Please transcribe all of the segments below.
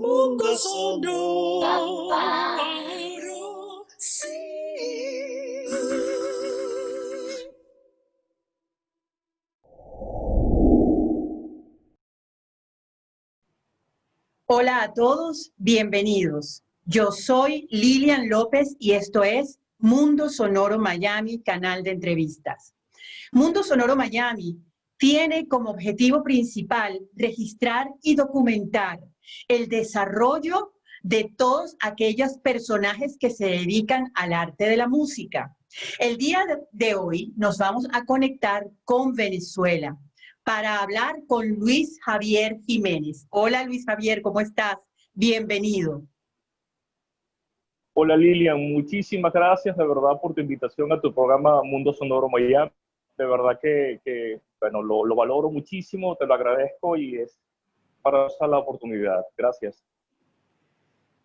mundo sonoro. Sí. Hola a todos, bienvenidos. Yo soy Lilian López y esto es Mundo Sonoro Miami, canal de entrevistas. Mundo Sonoro Miami tiene como objetivo principal registrar y documentar el desarrollo de todos aquellos personajes que se dedican al arte de la música. El día de hoy nos vamos a conectar con Venezuela para hablar con Luis Javier Jiménez. Hola Luis Javier, ¿cómo estás? Bienvenido. Hola Lilian, muchísimas gracias de verdad por tu invitación a tu programa Mundo Sonoro Miami. De verdad que, bueno, lo, valoro muchísimo, te lo agradezco y es para usar la oportunidad. Gracias.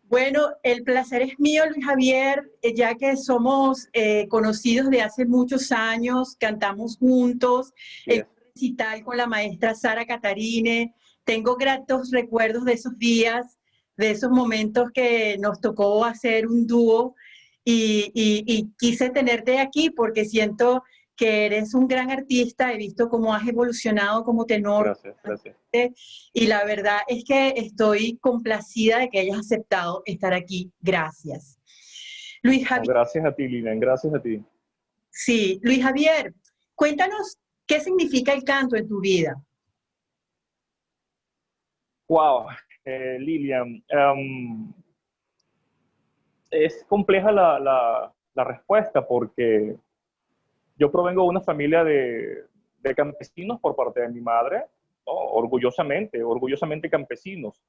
Bueno, el placer es mío, Luis Javier, eh, ya que somos eh, conocidos de hace muchos años, cantamos juntos, el recital con la maestra Sara Catarine. Tengo gratos recuerdos de esos días, de esos momentos que nos tocó hacer un dúo y, y quise tenerte aquí porque siento que eres un gran artista, he visto cómo has evolucionado como tenor. Gracias, gracias. Y la verdad es que estoy complacida de que hayas aceptado estar aquí. Gracias. Luis Javier. gracias a ti, Lilian, gracias a ti. Sí, Luis Javier, cuéntanos qué significa el canto en tu vida. Wow, eh, Lilian. Em, es compleja la, la respuesta porque yo provengo de una familia de, campesinos por parte de mi madre, orgullosamente, orgullosamente campesinos,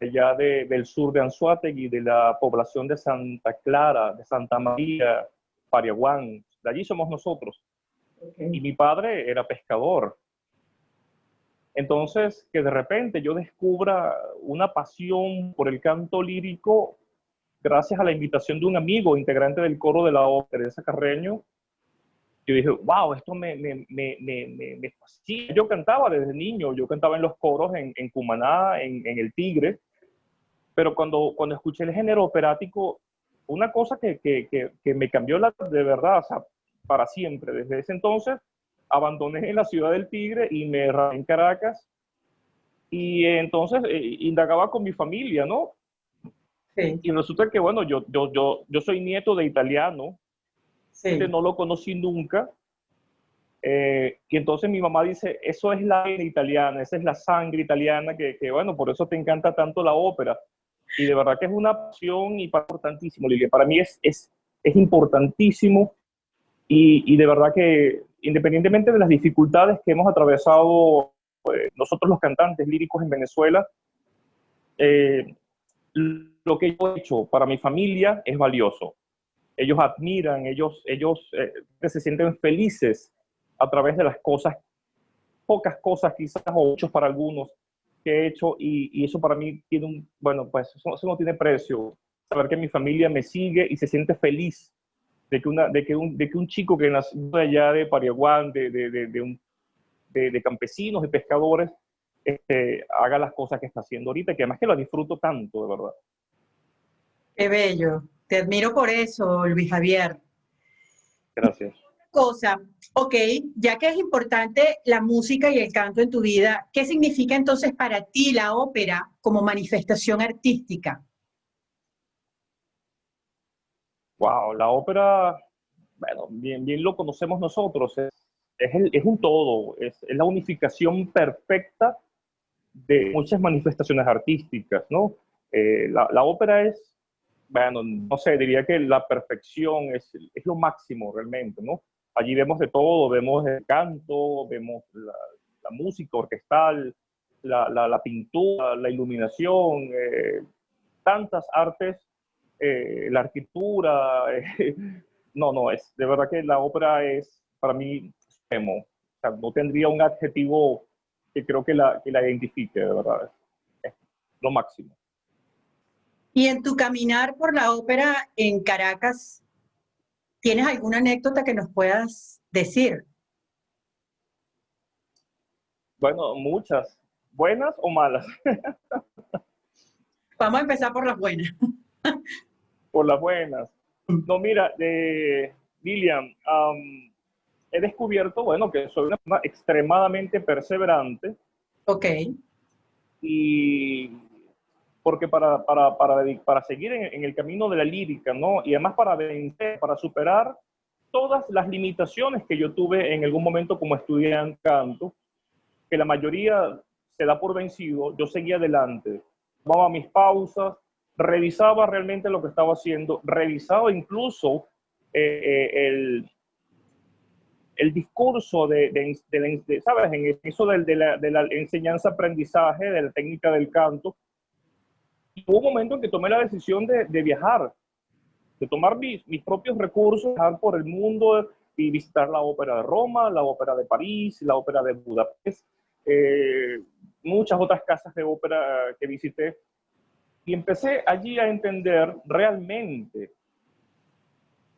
allá del sur de Anzuategui, de la población de Santa Clara, de Santa María, Pariaguán, de allí somos nosotros. Y mi padre era pescador. Entonces, que de repente yo descubra una pasión por el canto lírico gracias a la invitación de un amigo integrante del coro de la ópera, Teresa Carreño, yo dije, wow, esto me, me, me, me, fascina. Yo cantaba desde niño, yo cantaba en los coros en, en Cumaná, en, en, El Tigre, pero cuando, cuando escuché el género operático, una cosa que, que, que, me cambió la, de verdad, o sea, para siempre. Desde ese entonces abandoné la ciudad del Tigre y me radicé en Caracas y entonces eh, indagaba con mi familia, ¿no? Sí. Y resulta que, bueno, yo, yo, yo, yo soy nieto de italiano, no lo conocí nunca. Eh, y entonces mi mamá dice, eso es la italiana, esa es la sangre italiana, que, que, bueno, por eso te encanta tanto la ópera. Y de verdad que es una pasión y importantísimo, Lilia. Para mí es, es, es importantísimo y, y, de verdad que independientemente de las dificultades que hemos atravesado pues, nosotros los cantantes líricos en Venezuela, eh, lo que yo he hecho para mi familia es valioso ellos admiran, ellos, ellos eh, se sienten felices a través de las cosas, pocas cosas quizás o muchos para algunos que he hecho y, eso para mí tiene un, bueno, pues eso, no tiene precio. Saber que mi familia me sigue y se siente feliz de que, una, de que, un, de que un chico que nació allá de Pariaguán, de, de, de, un, de, campesinos, de pescadores, este, haga las cosas que está haciendo ahorita, que además que lo disfruto tanto, de verdad. Qué bello. Te admiro por eso, Luis Javier. Gracias. Cosa, ok, ya que es importante la música y el canto en tu vida, ¿qué significa entonces para ti la ópera como manifestación artística? Wow, la ópera, bueno, bien, bien lo conocemos nosotros, es, es, un todo, es, la unificación perfecta de muchas manifestaciones artísticas, ¿no? Eh, la, la, ópera es bueno, no sé, diría que la perfección es, es lo máximo realmente, ¿no? Allí vemos de todo, vemos el canto, vemos la, música orquestal, la, la, pintura, la iluminación, eh, tantas artes, eh, la arquitectura. Eh, no, no, es de verdad que la ópera es para mí extremo. O sea, no tendría un adjetivo que creo que la, que la identifique, de verdad. Es lo máximo. Y en tu caminar por la ópera en Caracas, ¿tienes alguna anécdota que nos puedas decir? Bueno, muchas. ¿Buenas o malas? Vamos a empezar por las buenas. por las buenas. No, mira, eh, Lilian, he descubierto, bueno, que soy una persona extremadamente perseverante. Ok. Y porque para, para, para, para seguir en, en, el camino de la lírica, ¿no? Y además para vencer, para superar todas las limitaciones que yo tuve en algún momento como estudiante canto, que la mayoría se da por vencido, yo seguía adelante, tomaba mis pausas, revisaba realmente lo que estaba haciendo, revisaba incluso eh, eh, el, el discurso de, de, ¿sabes? En eso de, de la, de la enseñanza-aprendizaje, de la técnica del canto. Hubo un momento en que tomé la decisión de, viajar, de tomar mis, mis propios recursos, viajar por el mundo y visitar la ópera de Roma, la ópera de París, la ópera de Budapest, eh, muchas otras casas de ópera que visité. Y empecé allí a entender realmente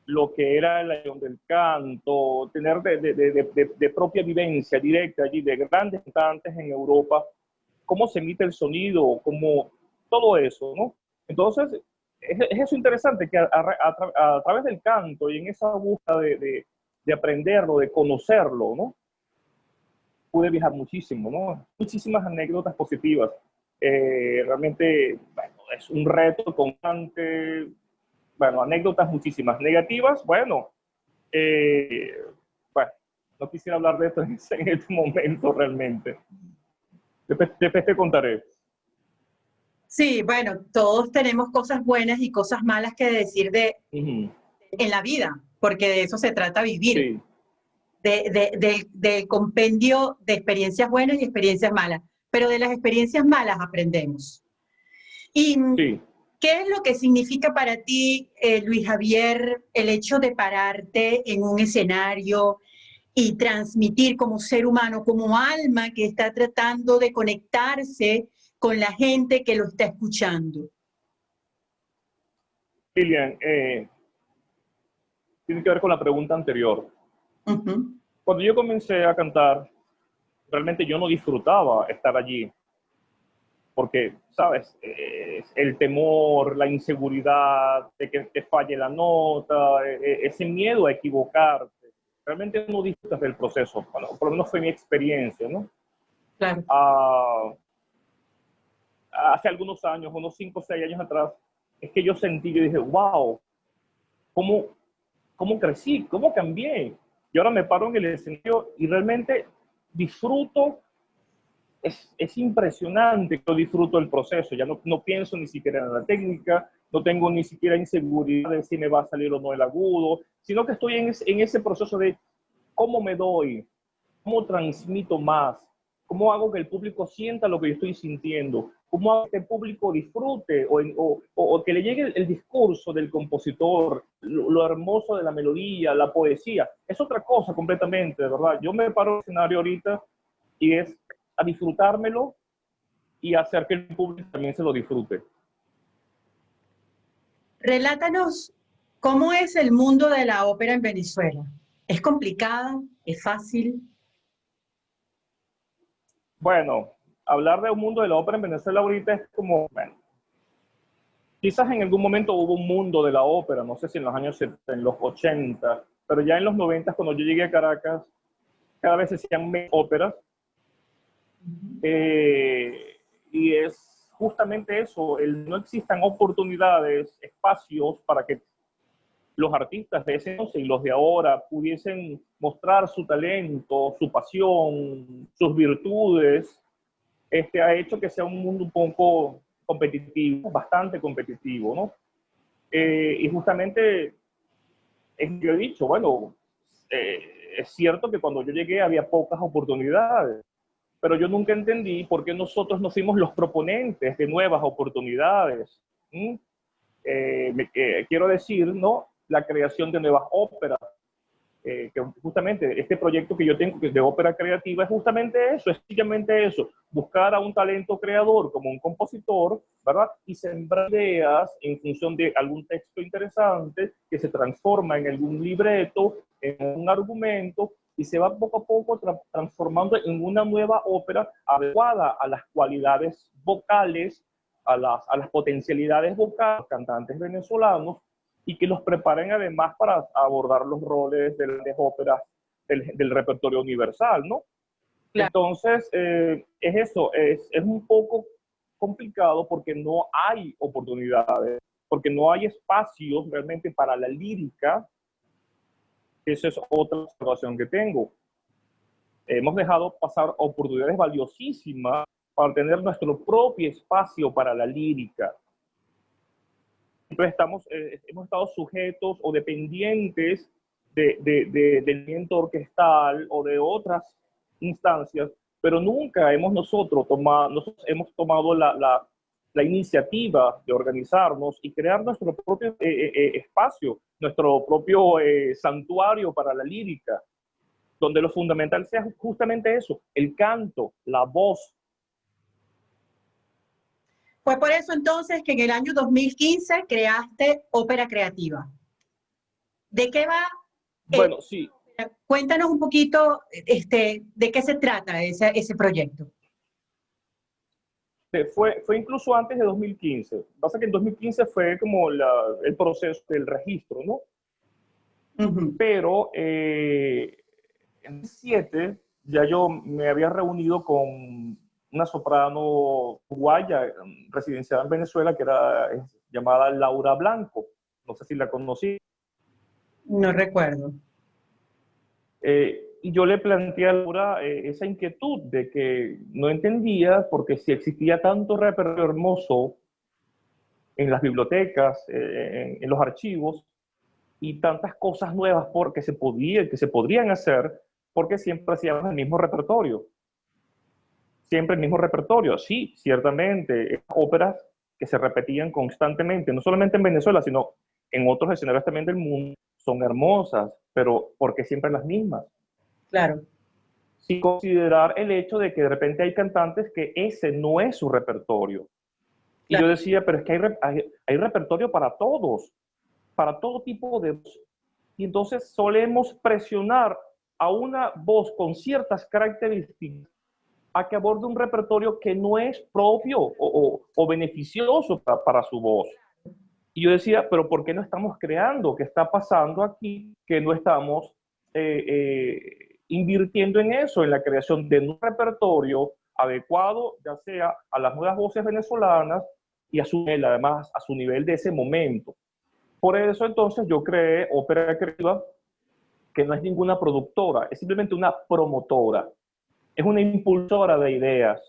lo que era la acción del canto, tener de, de, de, de, propia vivencia directa allí de grandes cantantes en Europa, cómo se emite el sonido, cómo todo eso, ¿no? Entonces, es, eso interesante que a, a, través del canto y en esa búsqueda de, aprenderlo, de conocerlo, ¿no? Pude viajar muchísimo, ¿no? Muchísimas anécdotas positivas. Eh, realmente, bueno, es un reto constante, bueno, anécdotas muchísimas. Negativas, bueno, eh, bueno, no quisiera hablar de esto en, este momento realmente. Después, te contaré. Sí, bueno, todos tenemos cosas buenas y cosas malas que decir de en la vida, porque de eso se trata vivir. De, de, del compendio de experiencias buenas y experiencias malas. Pero de las experiencias malas aprendemos. Y sí. ¿Qué es lo que significa para ti, eh, Luis Javier, el hecho de pararte en un escenario y transmitir como ser humano, como alma que está tratando de conectarse con la gente que lo está escuchando? Lilian, eh, tiene que ver con la pregunta anterior. Cuando yo comencé a cantar, realmente yo no disfrutaba estar allí porque, ¿sabes? el temor, la inseguridad de que te falle la nota, e, e, ese miedo a equivocarte. Realmente no disfrutas del proceso, bueno, por lo menos fue mi experiencia, ¿no? Claro. Ah, hace algunos años, unos 5 o 6 años atrás, es que yo sentí, yo dije, wow, ¿cómo, cómo crecí? ¿Cómo cambié? Y ahora me paro en el escenario y realmente disfruto es, es, impresionante, yo disfruto el proceso, ya no, no, pienso ni siquiera en la técnica, no tengo ni siquiera inseguridad de si me va a salir o no el agudo, sino que estoy en, en ese proceso de cómo me doy, cómo transmito más, cómo hago que el público sienta lo que yo estoy sintiendo, cómo el público disfrute o, o, o que le llegue el, el, discurso del compositor, lo, lo, hermoso de la melodía, la poesía. Es otra cosa completamente, de verdad. Yo me paro en el escenario ahorita y es a disfrutármelo y hacer que el público también se lo disfrute. Relátanos cómo es el mundo de la ópera en Venezuela. ¿Es complicada? ¿Es fácil? Bueno, hablar de un mundo de la ópera en Venezuela ahorita es como, bueno, quizás en algún momento hubo un mundo de la ópera, no sé si en los años 70, en los 80, pero ya en los 90, cuando yo llegué a Caracas, cada vez se hacían óperas. Eh, y es justamente eso, el, no existan oportunidades, espacios para que los artistas de ese entonces y los de ahora pudiesen mostrar su talento, su pasión, sus virtudes, este, ha hecho que sea un mundo un poco competitivo, bastante competitivo, ¿no? Eh, y justamente, yo he dicho, bueno, eh, es cierto que cuando yo llegué había pocas oportunidades, pero yo nunca entendí por qué nosotros no fuimos los proponentes de nuevas oportunidades. Eh, eh, quiero decir, ¿no? La creación de nuevas óperas. Eh, que justamente este proyecto que yo tengo que es de ópera creativa es justamente eso, es sencillamente eso, buscar a un talento creador como un compositor, ¿verdad? Y sembrar ideas en función de algún texto interesante que se transforma en algún libreto, en un argumento y se va poco a poco transformando en una nueva ópera adecuada a las cualidades vocales a las, a las potencialidades vocales cantantes venezolanos y que los preparen además para abordar los roles de las óperas del, del, repertorio universal, ¿no? Claro. Entonces, eh, es eso, es, es un poco complicado porque no hay oportunidades, porque no hay espacios realmente para la lírica. Esa es otra observación que tengo. Hemos dejado pasar oportunidades valiosísimas para tener nuestro propio espacio para la lírica. Entonces estamos, eh, hemos estado sujetos o dependientes de, de, de, del viento orquestal o de otras instancias, pero nunca hemos nosotros tomado, nosotros hemos tomado la, la, la iniciativa de organizarnos y crear nuestro propio eh, eh, eh espacio, nuestro propio eh, santuario para la lírica, donde lo fundamental sea justamente eso, el canto, la voz, fue por eso entonces que en el año 2015 creaste Ópera Creativa. ¿De qué va? Bueno, sí. Cuéntanos un poquito este, de qué se trata ese, ese proyecto. Fue, fue incluso antes de 2015. Pasa que en 2015 fue como la, el proceso del registro, ¿no? Uh -huh. Pero eh, en 2007 ya yo me había reunido con una soprano uruguaya residenciada en Venezuela que era llamada Laura Blanco. No sé si la conocí. No recuerdo. Eh, y yo le planteé a Laura eh, esa inquietud de que no entendía porque si existía tanto repertorio hermoso en las bibliotecas, eh, en, en, los archivos, y tantas cosas nuevas porque se podía, que se podrían hacer, porque siempre hacíamos el mismo repertorio siempre el mismo repertorio. Sí, ciertamente, óperas que se repetían constantemente, no solamente en Venezuela, sino en otros escenarios también del mundo, son hermosas, pero ¿por qué siempre las mismas? Claro. Sin considerar el hecho de que de repente hay cantantes que ese no es su repertorio. Y yo decía, pero es que hay, hay, hay repertorio para todos, para todo tipo de... Y entonces solemos presionar a una voz con ciertas características a que aborde un repertorio que no es propio o, o, o beneficioso para, para, su voz. Y yo decía, pero ¿por qué no estamos creando? ¿Qué está pasando aquí? Que no estamos eh, eh, invirtiendo en eso, en la creación de un repertorio adecuado, ya sea a las nuevas voces venezolanas y a su nivel, además, a su nivel de ese momento. Por eso entonces yo creé Ópera Creativa, que no es ninguna productora, es simplemente una promotora es una impulsora de ideas.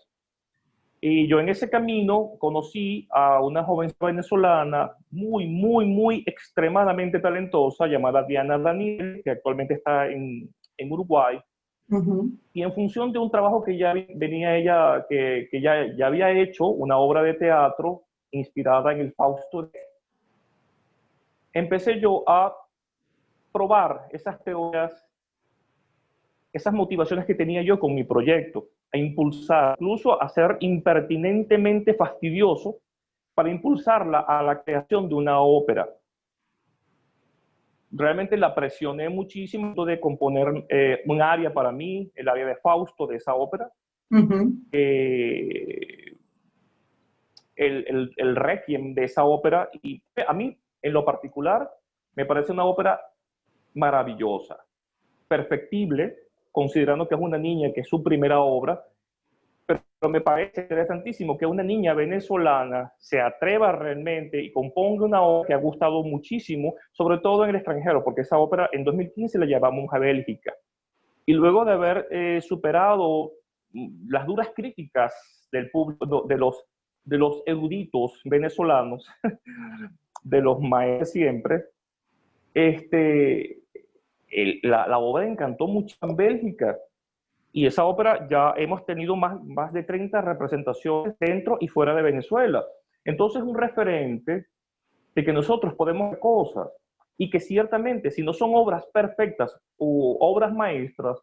Y yo en ese camino conocí a una joven venezolana muy, muy, muy extremadamente talentosa llamada Diana Daniel, que actualmente está en, en Uruguay. Uh -huh. Y en función de un trabajo que ya venía ella, que, que ya, ya había hecho, una obra de teatro inspirada en el Fausto, empecé yo a probar esas teorías esas motivaciones que tenía yo con mi proyecto, a impulsar, incluso a ser impertinentemente fastidioso para impulsarla a la creación de una ópera. Realmente la presioné muchísimo de componer eh, un área para mí, el área de Fausto de esa ópera. Uh -huh. eh, el, el, el requiem de esa ópera, y a mí, en lo particular, me parece una ópera maravillosa, perfectible, considerando que es una niña, que es su primera obra, pero me parece interesantísimo que una niña venezolana se atreva realmente y componga una obra que ha gustado muchísimo, sobre todo en el extranjero, porque esa ópera en 2015 la llevamos a Bélgica. Y luego de haber eh, superado las duras críticas del público, de los, de los eruditos venezolanos, de los maestros siempre, este, la, la, obra encantó mucho en Bélgica. Y esa ópera ya hemos tenido más, más de 30 representaciones dentro y fuera de Venezuela. Entonces, un referente de que nosotros podemos hacer cosas y que ciertamente, si no son obras perfectas o obras maestras,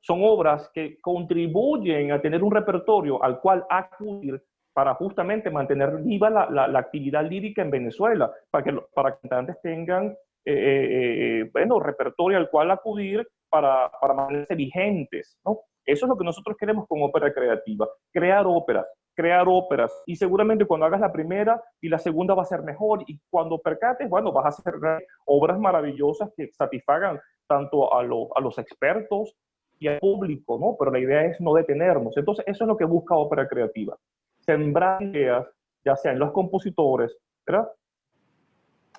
son obras que contribuyen a tener un repertorio al cual acudir para justamente mantener viva la, la, actividad lírica en Venezuela, para que, para que cantantes tengan eh, eh, bueno, repertorio al cual acudir para, para mantenerse vigentes, ¿no? Eso es lo que nosotros queremos con ópera creativa, crear óperas, crear óperas y seguramente cuando hagas la primera y la segunda va a ser mejor y cuando percates, bueno, vas a hacer obras maravillosas que satisfagan tanto a, a los expertos y al público, ¿no? Pero la idea es no detenernos. Entonces, eso es lo que busca ópera creativa. Sembrar ideas, ya sean los compositores, ¿verdad?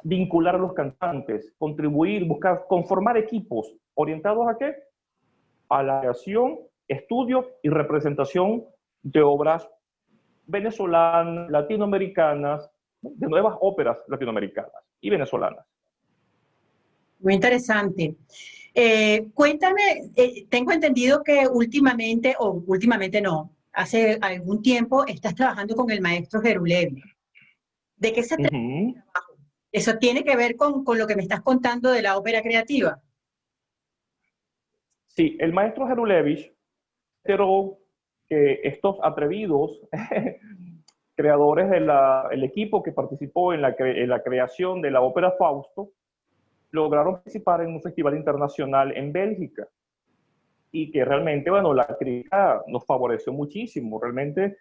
Vincular a los cantantes, contribuir, buscar, conformar equipos orientados a qué? A la creación, estudio y representación de obras venezolanas, latinoamericanas, de nuevas óperas latinoamericanas y venezolanas. Muy interesante. Eh, cuéntame, eh, tengo entendido que últimamente, o últimamente no, hace algún tiempo estás trabajando con el maestro Gerulevi. ¿De qué se trata ¿Eso tiene que ver con, con, lo que me estás contando de la ópera creativa? Sí, el maestro Gerulevich pero que estos atrevidos creadores del equipo que participó en la, en la creación de la ópera Fausto lograron participar en un festival internacional en Bélgica y que realmente, bueno, la crítica nos favoreció muchísimo. Realmente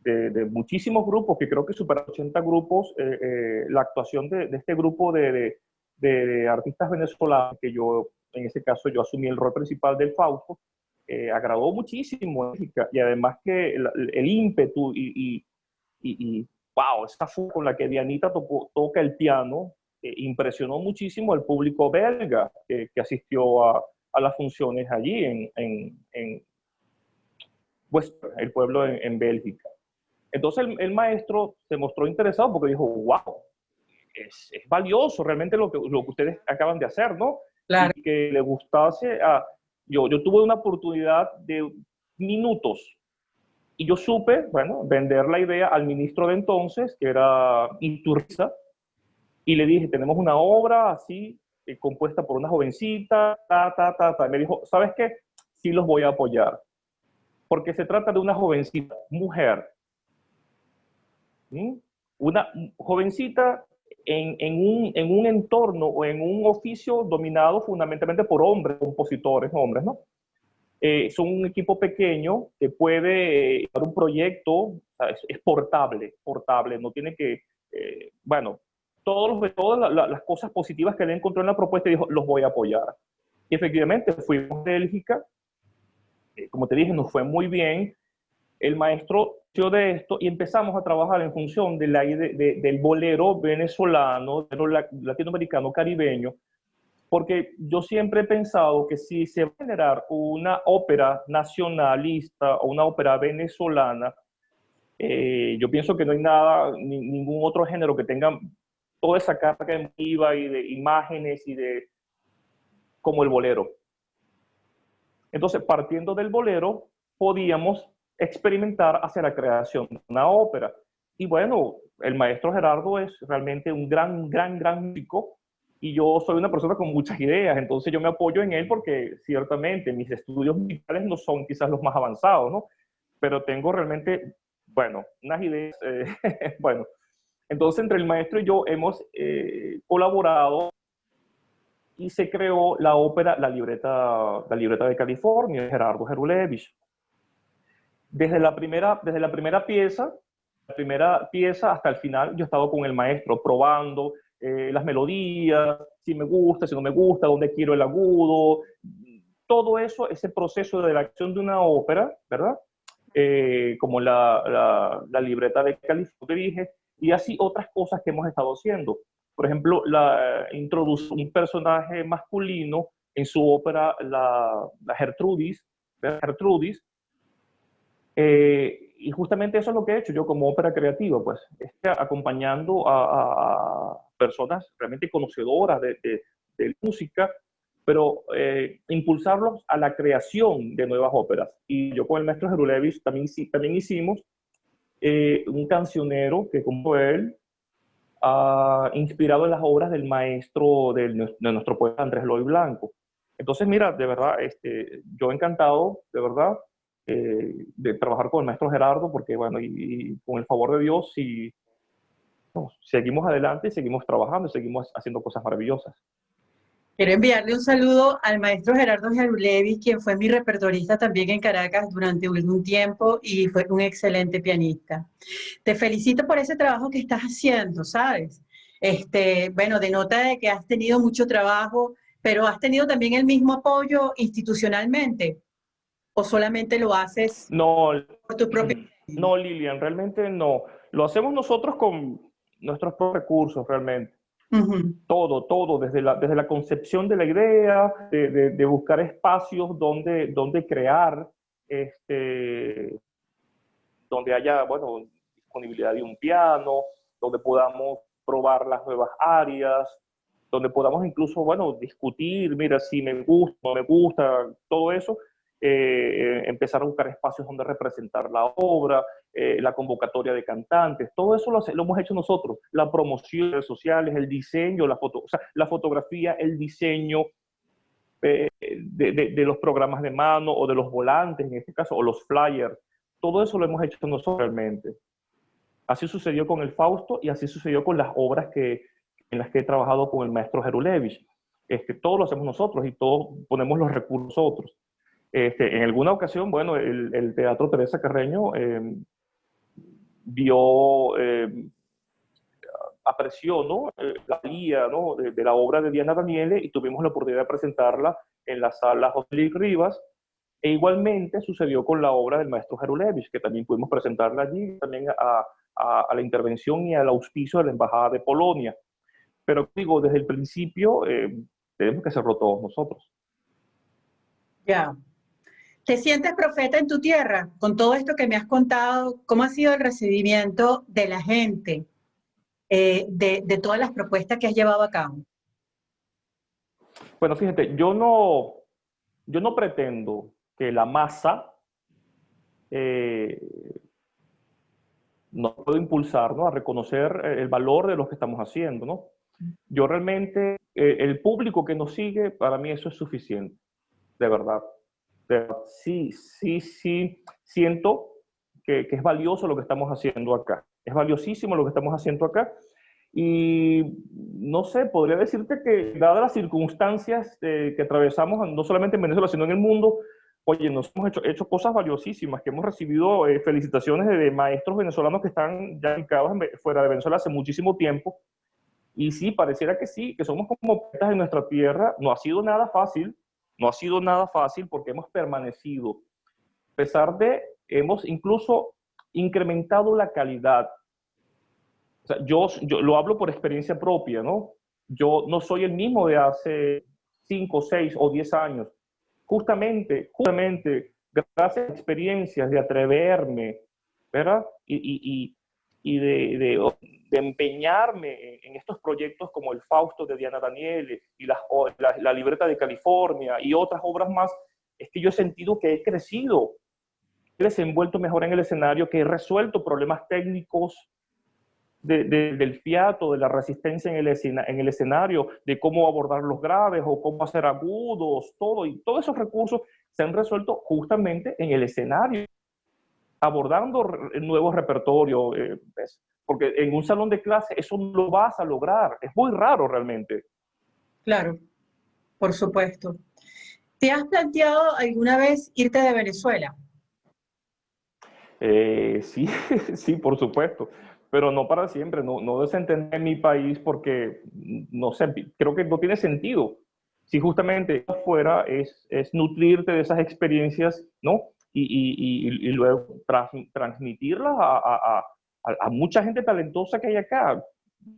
de, muchísimos grupos, que creo que superan 80 grupos, eh, eh, la actuación de, este grupo de, de, artistas venezolanos, que yo, en ese caso, yo asumí el rol principal del Fausto, eh, agradó muchísimo y además que el, ímpetu y, y, y, wow, esa forma con la que Dianita toca el piano impresionó muchísimo al público belga que, asistió a, a, las funciones allí en, en, en el pueblo en Bélgica. Entonces el, maestro se mostró interesado porque dijo, wow, es, valioso realmente lo que, lo que ustedes acaban de hacer, ¿no? Claro. Y que le gustase a... Yo, yo tuve una oportunidad de minutos y yo supe, bueno, vender la idea al ministro de entonces, que era Iturriza, y le dije, tenemos una obra así, eh, compuesta por una jovencita, ta, ta, ta, ta. Y me dijo, ¿sabes qué? Sí los voy a apoyar. Porque se trata de una jovencita, mujer, una jovencita en, un, en, un, entorno o en un oficio dominado fundamentalmente por hombres, compositores, hombres, ¿no? Eh, son un equipo pequeño que puede dar un proyecto, es, portable, portable, no tiene que, eh, bueno, todos los, todas las cosas positivas que le encontró en la propuesta dijo, los voy a apoyar. Y efectivamente fuimos a Bélgica, eh, como te dije, nos fue muy bien, el maestro de esto y empezamos a trabajar en función de la, del bolero venezolano, latinoamericano, caribeño, porque yo siempre he pensado que si se va a generar una ópera nacionalista o una ópera venezolana, eh, yo pienso que no hay nada, ningún otro género que tenga toda esa carga emotiva y de imágenes y de como el bolero. Entonces, partiendo del bolero, podíamos experimentar hacia la creación de una ópera. Y bueno, el maestro Gerardo es realmente un gran, gran, gran músico y yo soy una persona con muchas ideas, entonces yo me apoyo en él porque ciertamente mis estudios musicales no son quizás los más avanzados, ¿no? Pero tengo realmente, bueno, unas ideas, eh, bueno. Entonces entre el maestro y yo hemos eh, colaborado y se creó la ópera La Libreta, la libreta de California, Gerardo Gerulevich. Desde la primera, desde la primera pieza, la primera pieza hasta el final, yo he estado con el maestro probando eh, las melodías, si me gusta, si no me gusta, dónde quiero el agudo, todo eso, ese proceso de la acción de una ópera, ¿verdad? Eh, como la, la, libreta de California, dije, y así otras cosas que hemos estado haciendo. Por ejemplo, la, introduce un personaje masculino en su ópera, la, la Gertrudis, Gertrudis, eh, y justamente eso es lo que he hecho yo como ópera creativa, pues, acompañando a, personas realmente conocedoras de, de, música, pero eh, impulsarlos a la creación de nuevas óperas. Y yo con el maestro Jerulevich también, también hicimos eh, un cancionero que como él, ha inspirado en las obras del maestro de, de nuestro poeta Andrés Loy Blanco. Entonces, mira, de verdad, este, yo encantado, de verdad, eh, de trabajar con el maestro Gerardo, porque bueno, y, con el favor de Dios, si seguimos adelante, seguimos trabajando, seguimos haciendo cosas maravillosas. Quiero enviarle un saludo al maestro Gerardo Jarulevi, quien fue mi repertorista también en Caracas durante algún tiempo y fue un excelente pianista. Te felicito por ese trabajo que estás haciendo, ¿sabes? Este, bueno, denota de que has tenido mucho trabajo, pero has tenido también el mismo apoyo institucionalmente, o solamente lo haces no, por tu propio... No, Lilian, realmente no. Lo hacemos nosotros con nuestros propios recursos, realmente. Todo, todo, desde la, desde la concepción de la idea, de, buscar espacios donde, donde crear, este, donde haya, bueno, disponibilidad de un piano, donde podamos probar las nuevas áreas, donde podamos incluso, bueno, discutir, mira, si me gusta, no me gusta, todo eso, eh, empezar a buscar espacios donde representar la obra, eh, la convocatoria de cantantes, todo eso lo, lo, hemos hecho nosotros, la promoción de sociales, el diseño, la, foto, o sea, la fotografía, el diseño eh, de, de, los programas de mano o de los volantes en este caso, o los flyers, todo eso lo hemos hecho nosotros realmente. Así sucedió con el Fausto y así sucedió con las obras que, en las que he trabajado con el maestro Jerulevich. Este, todo lo hacemos nosotros y todos ponemos los recursos otros. Este, en alguna ocasión, bueno, el, Teatro Teresa Carreño em, vio, em, apreció ¿no? Eh, la guía ¿no? de, la obra de Diana Daniele y tuvimos la oportunidad de presentarla en la sala José Luis Rivas. E igualmente sucedió con la obra del maestro Jerulevich, que también pudimos presentarla allí, también a, a, la intervención y al auspicio de la Embajada de Polonia. Pero digo, desde el principio em, tenemos que hacerlo todos nosotros. Ya, ¿Te sientes profeta en tu tierra? Con todo esto que me has contado, ¿cómo ha sido el recibimiento de la gente eh, de, todas las propuestas que has llevado a cabo? Bueno, fíjate, yo no, yo no pretendo que la masa eh, nos pueda impulsar a reconocer el valor de lo que estamos haciendo. ¿no? Yo realmente, eh, el público que nos sigue, para mí eso es suficiente, de verdad pero sí, sí, sí siento que, es valioso lo que estamos haciendo acá. Es valiosísimo lo que estamos haciendo acá. Y no sé, podría decirte que dadas las circunstancias eh, que atravesamos, no solamente en Venezuela, sino en el mundo, oye, nos hemos hecho, hecho cosas valiosísimas, que hemos recibido eh, felicitaciones de, maestros venezolanos que están ya ubicados fuera de Venezuela hace muchísimo tiempo. Y sí, pareciera que sí, que somos como poetas en nuestra tierra. No ha sido nada fácil, no ha sido nada fácil porque hemos permanecido. A pesar de, hemos incluso incrementado la calidad. yo, yo lo hablo por experiencia propia, ¿no? Yo no soy el mismo de hace 5, 6 o 10 años. Justamente, justamente, gracias a experiencias de atreverme, ¿verdad? Y, de, de empeñarme en, estos proyectos como el Fausto de Diana Daniele y la, la, libreta de California y otras obras más, es que yo he sentido que he crecido, he desenvuelto mejor en el escenario, que he resuelto problemas técnicos del fiato, de la resistencia en el, en el escenario, de cómo abordar los graves o cómo hacer agudos, todo, y todos esos recursos se han resuelto justamente en el escenario, abordando nuevos repertorios, eh, porque en un salón de clase eso no lo vas a lograr. Es muy raro realmente. Claro, por supuesto. ¿Te has planteado alguna vez irte de Venezuela? Eh, sí, sí, por supuesto, pero no para siempre, no, no desentender mi país porque, no sé, creo que no tiene sentido. Si justamente afuera es, es nutrirte de esas experiencias, ¿no? Y, y, y, y luego transmitirlas a, a, mucha gente talentosa que hay acá.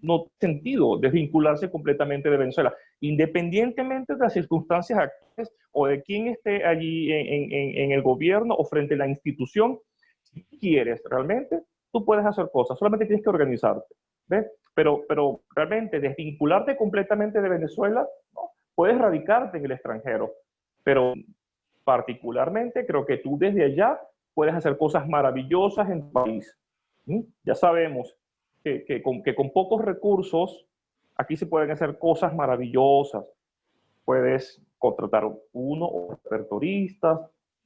No tiene sentido desvincularse completamente de Venezuela, independientemente de las circunstancias actuales o de quién esté allí en, el gobierno o frente a la institución. Si quieres realmente, tú puedes hacer cosas, solamente tienes que organizarte. ¿ves? Pero, pero realmente desvincularte completamente de Venezuela, ¿no? puedes radicarte en el extranjero, pero particularmente creo que tú desde allá puedes hacer cosas maravillosas en tu país. Ya sabemos que, con, pocos recursos aquí se pueden hacer cosas maravillosas. Puedes contratar uno o repertoristas,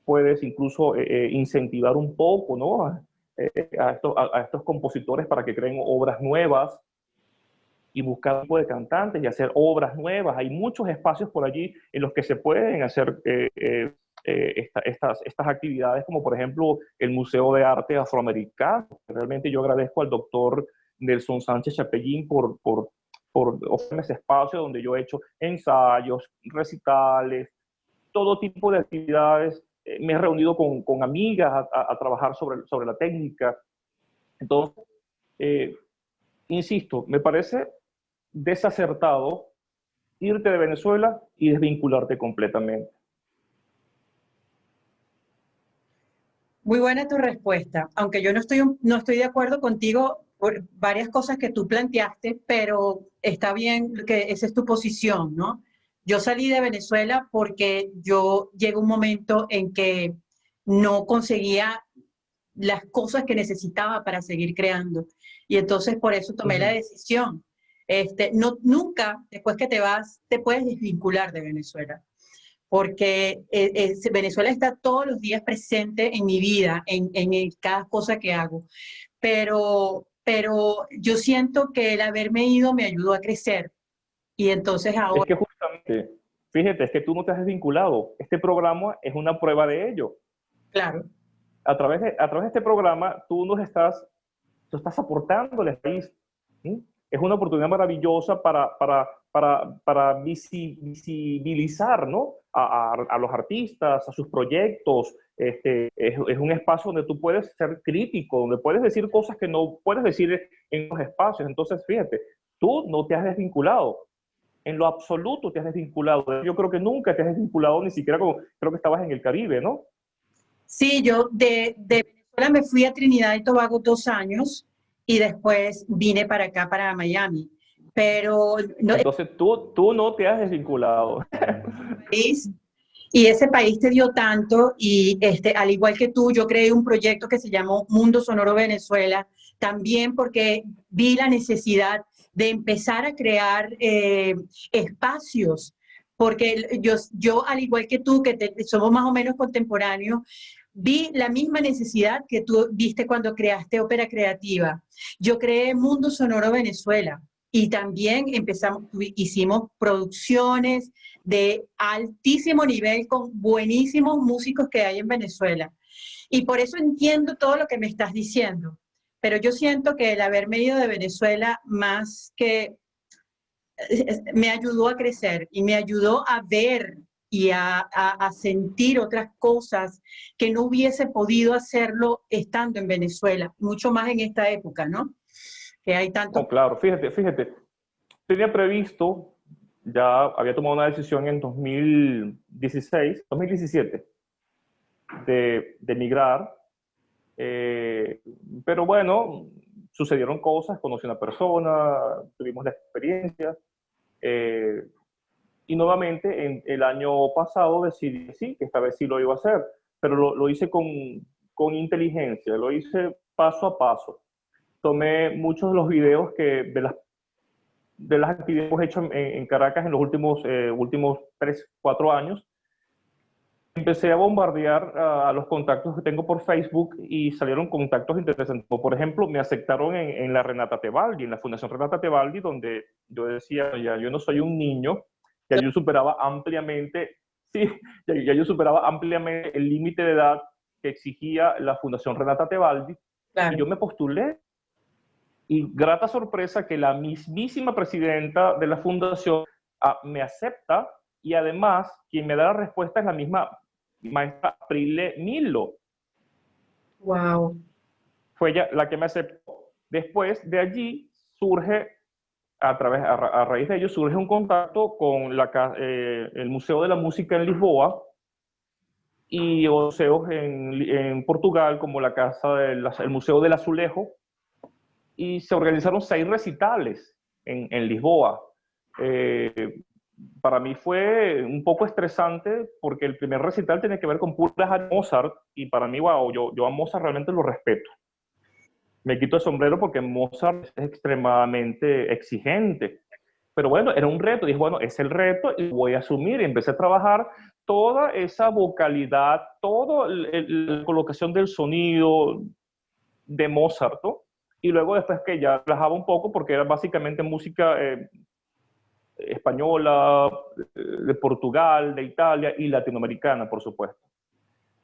puedes incluso eh, eh, incentivar un poco ¿no? Eh, a, estos, compositores para que creen obras nuevas. y buscar tipo de cantantes y hacer obras nuevas. Hay muchos espacios por allí en los que se pueden hacer eh, eh, estas, estas actividades, como por ejemplo el Museo de Arte Afroamericano. Realmente yo agradezco al doctor Nelson Sánchez Chapellín por, por, por ofrecerme ese espacio donde yo he hecho ensayos, recitales, todo tipo de actividades. me he reunido con, con amigas a, trabajar sobre, sobre la técnica. Entonces, insisto, me parece desacertado irte de Venezuela y desvincularte completamente. Muy buena tu respuesta, aunque yo no estoy, no estoy de acuerdo contigo por varias cosas que tú planteaste, pero está bien que esa es tu posición, ¿no? Yo salí de Venezuela porque yo llegó un momento en que no conseguía las cosas que necesitaba para seguir creando. Y entonces por eso tomé la decisión. Este, no, nunca, después que te vas, te puedes desvincular de Venezuela, porque eh, Venezuela está todos los días presente en mi vida, en, en, cada cosa que hago. Pero, pero yo siento que el haberme ido me ayudó a crecer. Y entonces ahora... Es que justamente, fíjate, es que tú no te has desvinculado. Este programa es una prueba de ello. Claro. A través de, a través de este programa, tú nos estás, tú estás aportando al país es una oportunidad maravillosa para, para, para, para visibilizar ¿no? A, los artistas, a sus proyectos. Este, es, es, un espacio donde tú puedes ser crítico, donde puedes decir cosas que no puedes decir en los espacios. Entonces, fíjate, tú no te has desvinculado. En lo absoluto te has desvinculado. Yo creo que nunca te has desvinculado, ni siquiera como creo que estabas en el Caribe, ¿no? Sí, yo de, de Venezuela me fui a Trinidad y Tobago dos años y después vine para acá, para Miami. Pero... No, Entonces tú, tú no te has desvinculado. Y ese país te dio tanto y este, al igual que tú, yo creé un proyecto que se llamó Mundo Sonoro Venezuela, también porque vi la necesidad de empezar a crear eh, espacios, porque yo, yo, al igual que tú, que somos más o menos contemporáneos, vi la misma necesidad que tú viste cuando creaste Ópera Creativa. Yo creé Mundo Sonoro Venezuela y también empezamos, hicimos producciones de altísimo nivel con buenísimos músicos que hay en Venezuela. Y por eso entiendo todo lo que me estás diciendo. Pero yo siento que el haberme ido de Venezuela más que me ayudó a crecer y me ayudó a ver y a, sentir otras cosas que no hubiese podido hacerlo estando en Venezuela, mucho más en esta época, ¿no? Que hay tanto... Oh, claro, fíjate, fíjate, tenía previsto, ya había tomado una decisión en 2016, 2017, de, de emigrar, eh, pero bueno, sucedieron cosas, conocí a una persona, tuvimos la experiencia, eh, y nuevamente, en el año pasado decidí sí, que esta vez sí lo iba a hacer, pero lo, lo hice con, con, inteligencia, lo hice paso a paso. Tomé muchos de los videos que, de, las, de las actividades que hemos hecho en, Caracas en los últimos, eh, últimos 3, 4 años. Empecé a bombardear a los contactos que tengo por Facebook y salieron contactos interesantes. Por ejemplo, me aceptaron en, en la Renata Tebaldi, en la Fundación Renata Tebaldi, donde yo decía, ya, yo no soy un niño, ya yo superaba ampliamente, sí, ya, yo superaba ampliamente el límite de edad que exigía la Fundación Renata Tebaldi. Y yo me postulé. Y grata sorpresa que la mismísima presidenta de la fundación ah, me acepta y además quien me da la respuesta es la misma maestra Prile Milo. Wow. Fue ella la que me aceptó. Después de allí surge a, través, a, raíz de ello surge un contacto con la, eh, el Museo de la Música en Lisboa y museos en, en Portugal como la casa del el Museo del Azulejo y se organizaron seis recitales en, en Lisboa. Eh, para mí fue un poco estresante porque el primer recital tenía que ver con puras Mozart y para mí, wow, yo, yo a Mozart realmente lo respeto me quito el sombrero porque Mozart es extremadamente exigente. Pero bueno, era un reto. Dije, bueno, es el reto y voy a asumir. Y empecé a trabajar toda esa vocalidad, toda la colocación del sonido de Mozart. Y luego después que ya relajaba un poco porque era básicamente música eh, española, de Portugal, de Italia y latinoamericana, por supuesto.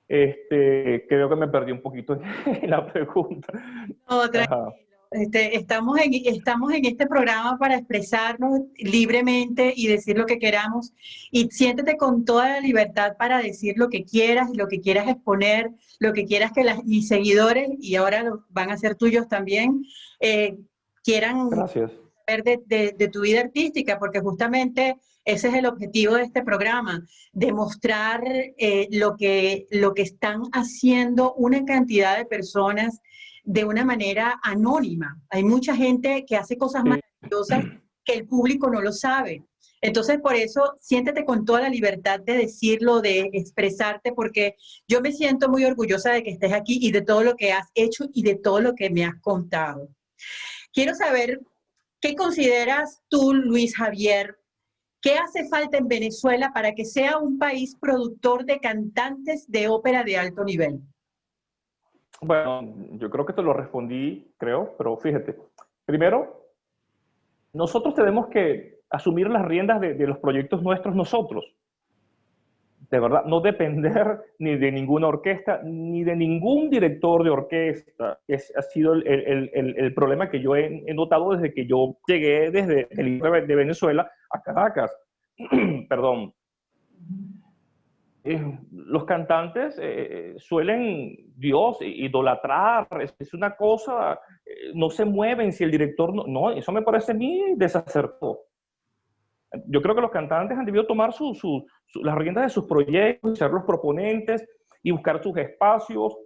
Este, creo que me perdí un poquito en la pregunta. No, este, estamos, en, estamos en este programa para expresarnos libremente y decir lo que queramos. Y siéntete con toda la libertad para decir lo que quieras lo que quieras exponer, lo que quieras que las, mis seguidores, y ahora van a ser tuyos también, eh, quieran Gracias. ver de, de, tu vida artística, porque justamente ese es el objetivo de este programa, demostrar eh, lo, que, lo que están haciendo una cantidad de personas de una manera anónima. Hay mucha gente que hace cosas maravillosas que el público no lo sabe. Entonces, por eso, siéntete con toda la libertad de decirlo, de expresarte, porque yo me siento muy orgullosa de que estés aquí y de todo lo que has hecho y de todo lo que me has contado. Quiero saber, ¿qué consideras tú, Luis Javier? ¿Qué hace falta en Venezuela para que sea un país productor de cantantes de ópera de alto nivel? Bueno, yo creo que te lo respondí, creo, pero fíjate. Primero, nosotros tenemos que asumir las riendas de, los proyectos nuestros nosotros. De verdad, no depender ni de ninguna orquesta, ni de ningún director de orquesta. Es, ha sido el, problema que yo he, notado desde que yo llegué desde el de Venezuela a Caracas. Perdón. Eh, los cantantes eh, suelen Dios idolatrar, es, una cosa, eh, no se mueven si el director no, eso me parece a mí desacertado. Yo creo que los cantantes han debido tomar las riendas de sus proyectos, ser los proponentes y buscar sus espacios.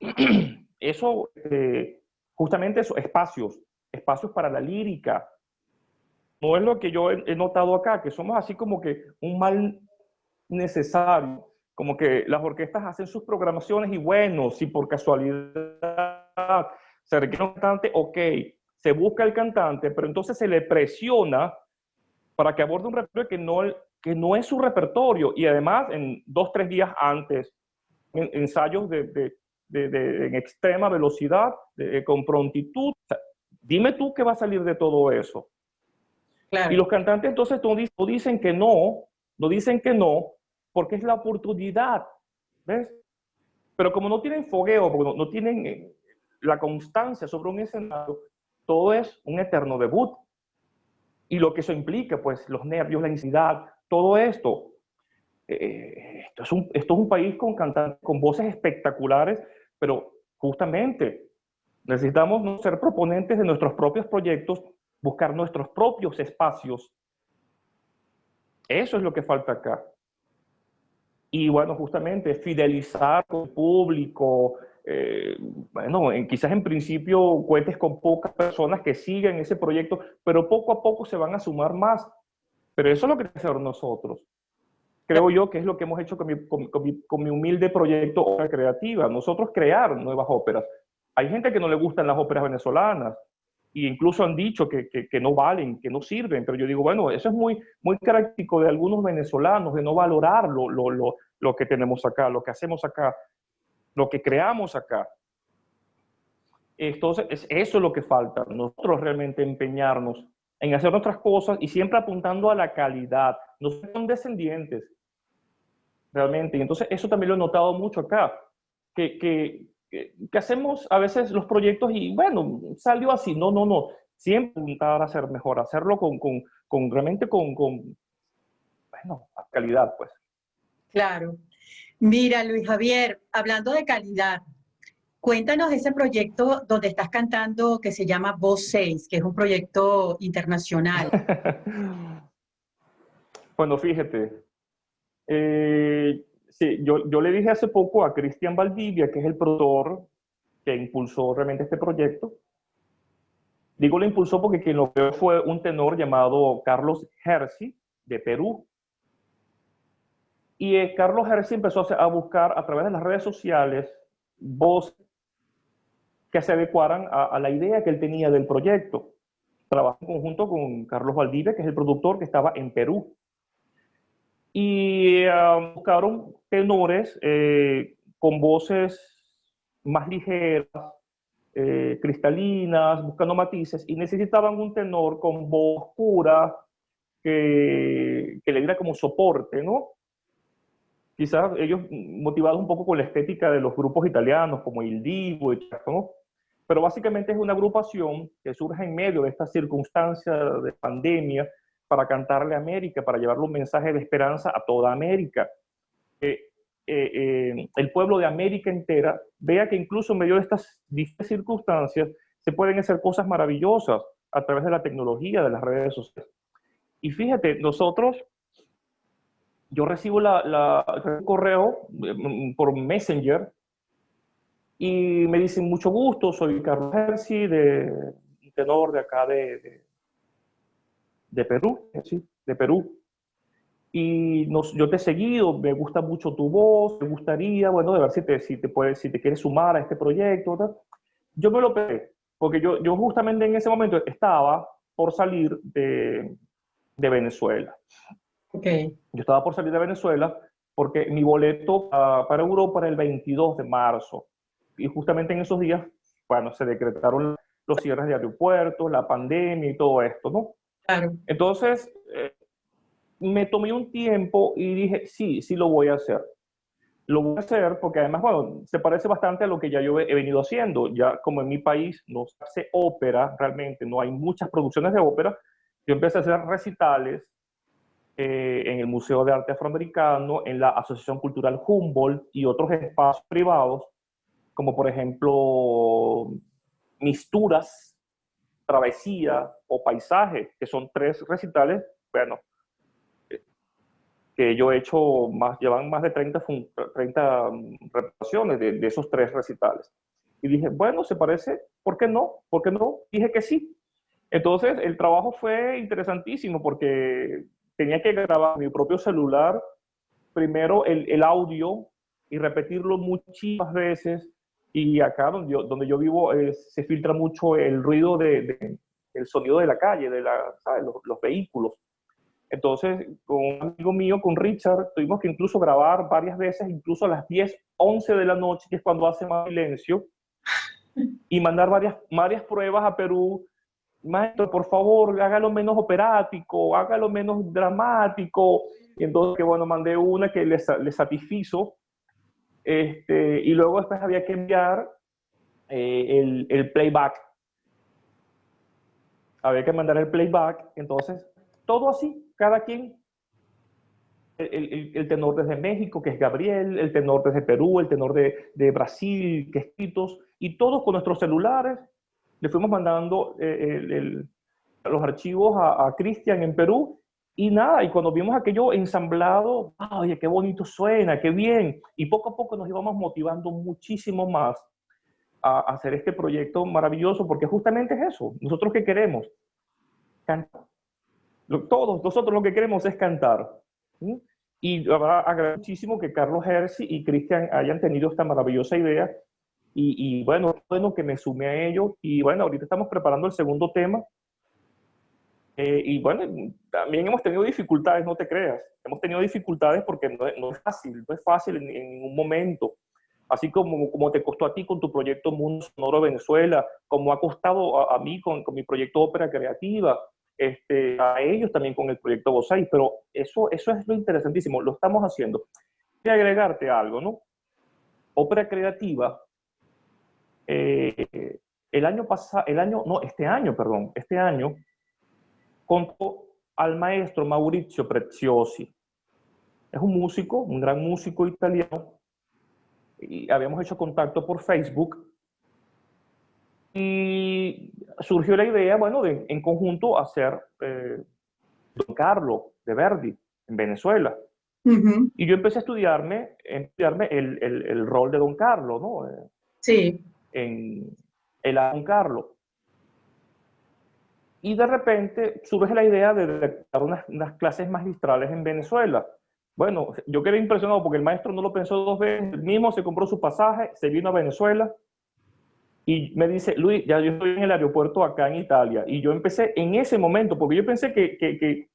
Eso, justamente esos espacios, espacios para la lírica. No es lo que yo he notado acá, que somos así como que un mal necesario. Como que las orquestas hacen sus programaciones y bueno, si por casualidad se requiere un cantante, ok, se busca el cantante, pero entonces se le presiona para que aborde un repertorio que no, que no es su repertorio y además en dos, tres días antes, ensayos de, de, de, en extrema velocidad, con prontitud. dime tú qué va a salir de todo eso. Y los cantantes entonces no dicen que no, no dicen que no, porque es la oportunidad, ¿ves? Pero como no tienen fogueo, porque no, tienen eh, la constancia sobre un escenario, todo es un eterno debut. Y lo que eso implica, pues los nervios, la ansiedad, todo esto. Eh, esto, es un, esto es un país con cantantes, con voces espectaculares, pero justamente necesitamos no ser proponentes de nuestros propios proyectos, buscar nuestros propios espacios. Eso es lo que falta acá. Y bueno, justamente fidelizar con el público, eh, bueno, quizás en principio cuentes con pocas personas que siguen ese proyecto, pero poco a poco se van a sumar más. Pero eso es lo que hacer nosotros. Creo yo que es lo que hemos hecho con mi, con, mi, humilde proyecto Ópera Creativa. Nosotros crear nuevas óperas. Hay gente que no le gustan las óperas venezolanas e incluso han dicho que, que, no valen, que no sirven, pero yo digo, bueno, eso es muy, muy característico de algunos venezolanos, de no valorar lo, lo, lo, lo que tenemos acá, lo que hacemos acá, lo que creamos acá. Entonces, eso es lo que falta, nosotros realmente empeñarnos en hacer nuestras cosas y siempre apuntando a la calidad, no son descendientes, realmente. Y entonces eso también lo he notado mucho acá, que, que, que, hacemos a veces los proyectos y bueno, salió así. No, no, no. Siempre intentar hacer mejor, hacerlo con, con, con realmente con, con, bueno, calidad, pues. Claro. Mira, Luis Javier, hablando de calidad, cuéntanos ese proyecto donde estás cantando que se llama Voz 6, que es un proyecto internacional. bueno, fíjate, eh, Yo, yo le dije hace poco a Cristian Valdivia, que es el productor que impulsó realmente este proyecto. Digo lo impulsó porque quien lo creó fue un tenor llamado Carlos Herzi, de Perú. Y eh, Carlos Herzi empezó a, buscar a través de las redes sociales voces que se adecuaran a, la idea que él tenía del proyecto. Trabajó en conjunto con Carlos Valdivia, que es el productor que estaba en Perú y ah, buscaron tenores eh, con voces más ligeras, eh, cristalinas, buscando matices, y necesitaban un tenor con voz oscura que, que le diera como soporte, ¿no? Quizás ellos motivados un poco con la estética de los grupos italianos como Il Divo, ¿no? Pero básicamente es una agrupación que surge en medio de esta circunstancia de pandemia para cantarle a América, para llevarle un mensaje de esperanza a toda América. Eh, eh, el pueblo de América entera vea que incluso en medio de estas circunstancias se pueden hacer cosas maravillosas a través de la tecnología, de las redes sociales. Y fíjate, nosotros, yo recibo la, un correo mm, por Messenger y me dicen mucho gusto, soy Carlos Herzi, de tenor de acá de, de, Perú, ¿sí? de Perú y nos, yo te he seguido, me gusta mucho tu voz, me gustaría, bueno, de ver si te, si te, puedes, si te quieres sumar a este proyecto. Yo me lo pedí, porque yo, yo justamente en ese momento estaba por salir de, de Venezuela. Okay. Yo estaba por salir de Venezuela porque mi boleto para Europa era el 22 de marzo. Y justamente en esos días, bueno, se decretaron los cierres de aeropuertos, la pandemia y todo esto, ¿no? Claro. Entonces, eh, me tomé un tiempo y dije, sí, sí lo voy a hacer. Lo voy a hacer porque además, bueno, se parece bastante a lo que ya yo he venido haciendo. Ya como en mi país no se hace ópera, realmente no hay muchas producciones de ópera, yo empecé a hacer recitales eh, en el Museo de Arte Afroamericano, en la Asociación Cultural Humboldt y otros espacios privados, como por ejemplo Misturas, Travesía o Paisaje, que son tres recitales, bueno, que yo he hecho más, llevan más de 30, 30 mm, de, de, esos tres recitales. Y dije, bueno, se parece, ¿por qué no? ¿Por qué no? Dije que sí. Entonces, el trabajo fue interesantísimo porque tenía que grabar mi propio celular, primero el, el audio y repetirlo muchísimas veces. Y acá donde yo, donde yo vivo eh, se filtra mucho el ruido de, de, el sonido de la calle, de la, ¿sabes? Los vehículos. Entonces, con un amigo mío, con Richard, tuvimos que incluso grabar varias veces, incluso a las 10, 11 de la noche, que es cuando hace más silencio, y mandar varias, varias pruebas a Perú. Maestro, por favor, hágalo menos operático, hágalo menos dramático. Y entonces, que bueno, mandé una que le, le satisfizo. Este, y luego después había que enviar eh, el, el playback. Había que mandar el playback. Entonces, todo así, cada quien. El, el, tenor desde México, que es Gabriel, el tenor desde Perú, el tenor de, de Brasil, que es Titos, y todos con nuestros celulares le fuimos mandando eh, el, los archivos a, a Cristian en Perú, y nada, y cuando vimos aquello ensamblado, oye, qué bonito suena, qué bien, y poco a poco nos íbamos motivando muchísimo más a, hacer este proyecto maravilloso, porque justamente es eso, nosotros que queremos, cantar todos nosotros lo que queremos es cantar. ¿sí? Y agradezco muchísimo que Carlos Herzi y Cristian hayan tenido esta maravillosa idea. Y, y, bueno, bueno que me sume a ello. Y bueno, ahorita estamos preparando el segundo tema. Eh, y bueno, también hemos tenido dificultades, no te creas. Hemos tenido dificultades porque no, no es fácil, no es fácil en, en ningún momento. Así como, como te costó a ti con tu proyecto Mundo Sonoro Venezuela, como ha costado a, a mí con, con mi proyecto Ópera Creativa, este, a ellos también con el proyecto Bosai, pero eso, eso es lo interesantísimo, lo estamos haciendo. Voy agregarte algo, ¿no? Ópera creativa, eh, el año pasado, el año, no, este año, perdón, este año, contó al maestro Maurizio Preziosi. Es un músico, un gran músico italiano, y habíamos hecho contacto por Facebook y surgió la idea, bueno, de en conjunto hacer eh, Don Carlo de Verdi en Venezuela. Uh -huh. Y yo empecé a estudiarme, estudiarme el, el, el, rol de Don Carlo, ¿no? Eh, sí. En el Don Carlo. Y de repente surge la idea de dar unas, unas, clases magistrales en Venezuela. Bueno, yo quedé impresionado porque el maestro no lo pensó dos veces, él mismo se compró su pasaje, se vino a Venezuela y me dice, Luis, ya yo estoy en el aeropuerto acá en Italia. Y yo empecé en ese momento, porque yo pensé que, que, que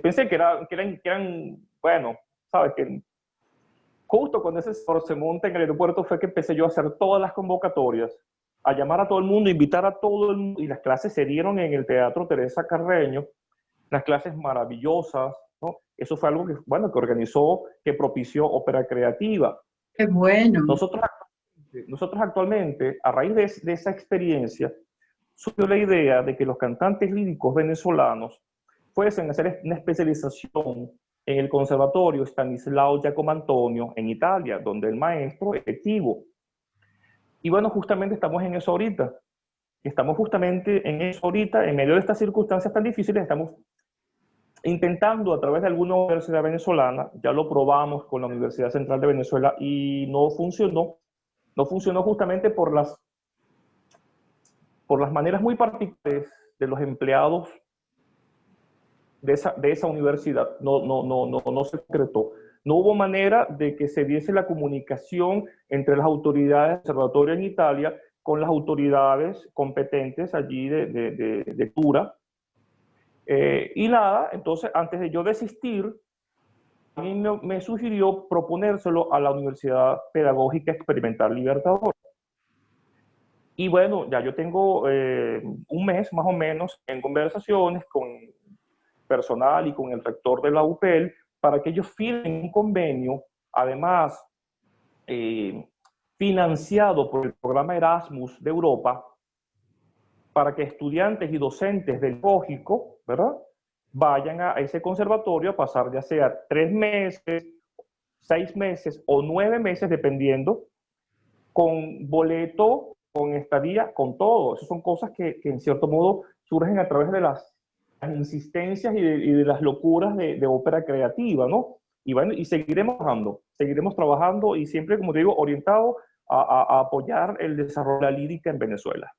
pensé que, era, que, eran, que eran, bueno, sabes, que justo cuando ese se monta en el aeropuerto fue que empecé yo a hacer todas las convocatorias. a llamar a todo el mundo, invitar a todo el mundo, y las clases se dieron en el Teatro Teresa Carreño, las clases maravillosas, ¿no? Eso fue algo que, bueno, que organizó, que propició Ópera Creativa. Qué bueno. Nosotros, nosotros actualmente, a raíz de, de esa experiencia, surgió la idea de que los cantantes líricos venezolanos fuesen a hacer una especialización en el Conservatorio Stanislao Giacomo Antonio en Italia, donde el maestro es efectivo. Y bueno, justamente estamos en eso ahorita. Estamos justamente en eso ahorita, en medio de estas circunstancias tan difíciles, estamos intentando a través de alguna universidad venezolana, ya lo probamos con la Universidad Central de Venezuela y no funcionó, no funcionó justamente por las, por las maneras muy particulares de los empleados de esa, de esa universidad, no, no, no, no, no se concretó. No hubo manera de que se diese la comunicación entre las autoridades del observatorio en Italia con las autoridades competentes allí de, de, de, de Tura. Eh, y nada, entonces antes de yo desistir, mí me, sugirió proponérselo a la Universidad Pedagógica Experimental Libertador. Y bueno, ya yo tengo eh, un mes más o menos en conversaciones con personal y con el rector de la UPL para que ellos firmen un convenio, además eh, financiado por el programa Erasmus de Europa, para que estudiantes y docentes del lógico, ¿verdad? Vayan a ese conservatorio a pasar ya sea tres meses, seis meses o nueve meses, dependiendo, con boleto, con estadía, con todo. Esas son cosas que, en cierto modo surgen a través de las insistencias y de, las locuras de, de, ópera creativa, ¿no? Y bueno, y seguiremos trabajando, seguiremos trabajando y siempre, como te digo, orientado a, a, a apoyar el desarrollo de la lírica en Venezuela.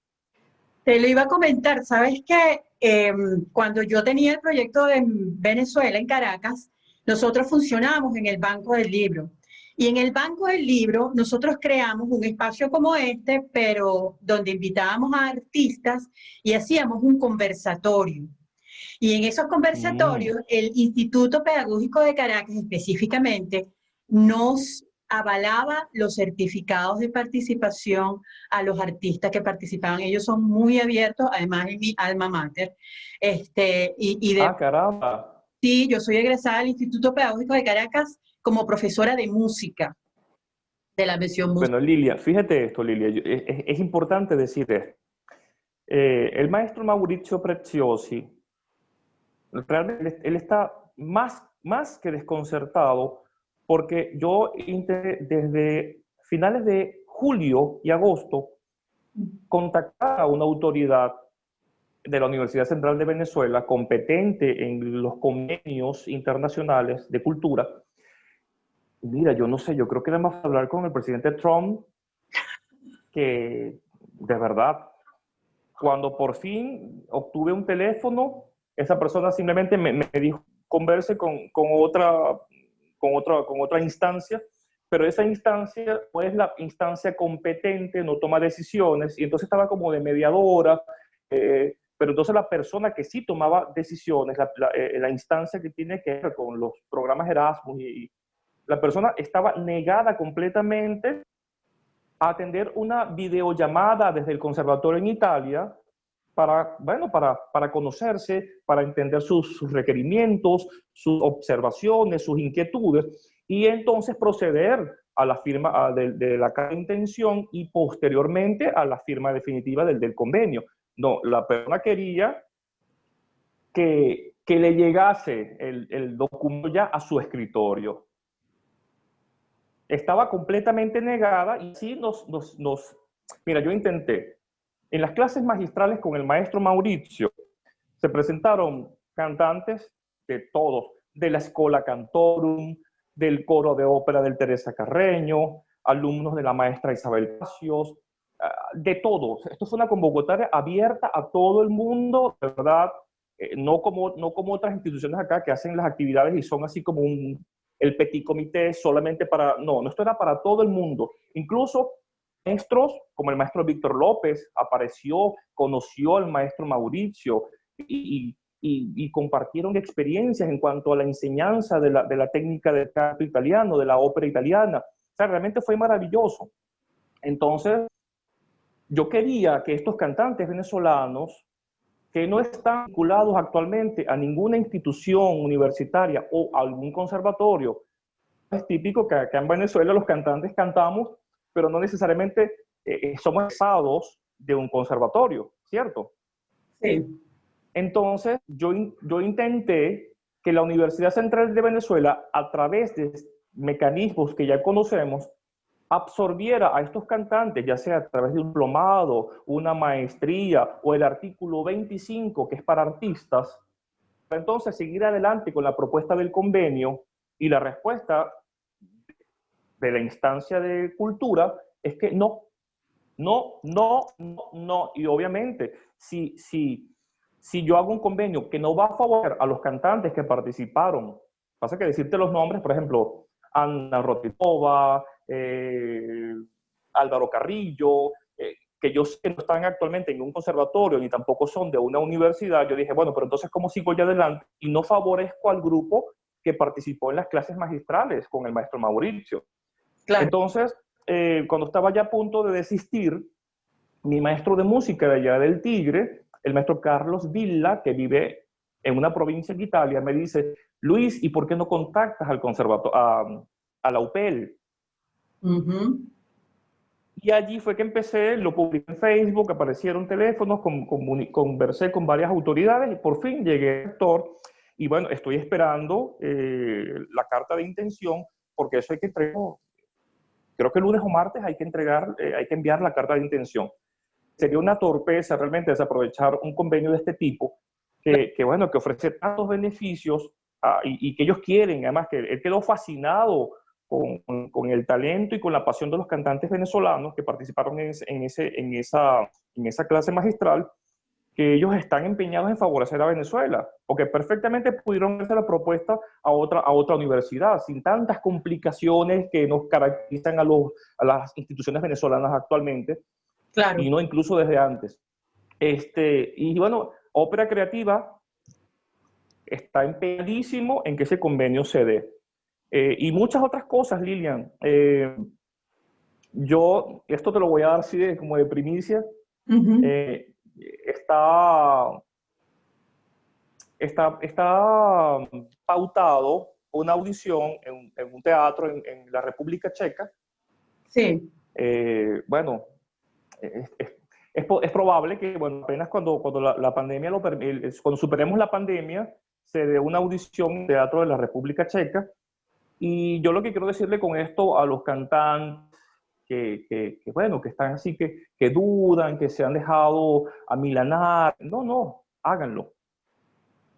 Te lo iba a comentar, sabes que eh, cuando yo tenía el proyecto de Venezuela en Caracas, nosotros funcionábamos en el Banco del Libro. Y en el Banco del Libro nosotros creamos un espacio como este, pero donde invitábamos a artistas y hacíamos un conversatorio. Y en esos conversatorios, mm. el Instituto Pedagógico de Caracas específicamente nos avalaba los certificados de participación a los artistas que participaban. Ellos son muy abiertos, además es mi alma mater. Este, y, y de, ah, caramba. Sí, yo soy egresada del Instituto Pedagógico de Caracas como profesora de música, de la mención música. Bueno, Lilia, fíjate esto, Lilia, es, es, es importante decir esto. Eh, el maestro Mauricio Preziosi, realmente él está más, más que desconcertado porque yo desde finales de julio y agosto contactar a una autoridad de la Universidad Central de Venezuela competente en los convenios internacionales de cultura. Mira, yo no sé, yo creo que era más hablar con el presidente Trump que de verdad, cuando por fin obtuve un teléfono, esa persona simplemente me, me dijo, converse con, con, otra, con, otra, con otra instancia, pero esa instancia no es la instancia competente, no toma decisiones, y entonces estaba como de mediadora, eh, pero entonces la persona que sí tomaba decisiones, la, la, eh, la, instancia que tiene que ver con los programas Erasmus, y, y la persona estaba negada completamente a atender una videollamada desde el conservatorio en Italia, para, bueno, para, para conocerse, para entender sus, requerimientos, sus observaciones, sus inquietudes, y entonces proceder a la firma a de, de, la intención y posteriormente a la firma definitiva del, del convenio. No, la persona quería que, que le llegase el, el documento ya a su escritorio. Estaba completamente negada y sí nos, nos, nos... Mira, yo intenté, en las clases magistrales con el maestro Mauricio se presentaron cantantes de todos, de la Escola Cantorum, del coro de ópera del Teresa Carreño, alumnos de la maestra Isabel Pacios, ah, de todos. Esto fue una convocatoria abierta a todo el mundo, verdad, eh, no, como, no como otras instituciones acá que hacen las actividades y son así como el petit comité solamente para, no, no, esto era para todo el mundo. Incluso maestros, como el maestro Víctor López, apareció, conoció al maestro Mauricio y, y, y, compartieron experiencias en cuanto a la enseñanza de la, de la técnica del canto italiano, de la ópera italiana. O sea, realmente fue maravilloso. Entonces, yo quería que estos cantantes venezolanos que no están vinculados actualmente a ninguna institución universitaria o algún conservatorio, es típico que acá en Venezuela los cantantes cantamos, pero no necesariamente eh, somos egresados de un conservatorio, ¿cierto? Sí. Entonces, yo, yo intenté que la Universidad Central de Venezuela, a través de mecanismos que ya conocemos, absorbiera a estos cantantes, ya sea a través de un diplomado, una maestría o el artículo 25, que es para artistas, para entonces seguir adelante con la propuesta del convenio y la respuesta de la instancia de cultura es que no, no, no, no, no. Y obviamente, si, si, si yo hago un convenio que no va a favorecer a los cantantes que participaron, pasa que decirte los nombres, por ejemplo, Ana Rotikova, eh, Álvaro Carrillo, eh, que yo sé que no están actualmente en un conservatorio ni tampoco son de una universidad, yo dije, bueno, pero entonces, ¿cómo sigo ya adelante? Y no favorezco al grupo que participó en las clases magistrales con el maestro Mauricio. Entonces, eh, cuando estaba ya a punto de desistir, mi maestro de música de allá del Tigre, el maestro Carlos Villa, que vive en una provincia de Italia, me dice, Luis, ¿y por qué no contactas al conservatorio, a, la UPEL? Y allí fue que empecé, lo publiqué en Facebook, aparecieron teléfonos, conversé con varias autoridades y por fin llegué al rector. Y bueno, estoy esperando eh, la carta de intención porque eso hay que entregar, creo que lunes o martes hay que entregar, eh, hay que enviar la carta de intención. Sería una torpeza realmente desaprovechar un convenio de este tipo que, que bueno, que ofrece tantos beneficios ah, y, que ellos quieren, además que él quedó fascinado con, el talento y con la pasión de los cantantes venezolanos que participaron en esa clase magistral, que ellos están empeñados en favorecer a Venezuela, porque perfectamente pudieron hacer la propuesta a otra, a otra universidad, sin tantas complicaciones que nos caracterizan a, los, a las instituciones venezolanas actualmente, claro. y no incluso desde antes. Este, y bueno, Ópera Creativa está empeñadísimo en que ese convenio se dé. Eh, y muchas otras cosas, Lilian. Eh, yo, esto te lo voy a dar así de, como de primicia, eh, está, está, está pautado una audición en, un teatro en, la República Checa. Sí. bueno, es, es, probable que, bueno, apenas cuando, cuando la, pandemia lo cuando superemos la pandemia, se dé una audición en Teatro de la República Checa y yo lo que quiero decirle con esto a los cantantes que, que, bueno, que están así, que, que dudan, que se han dejado amilanar, no, no, háganlo.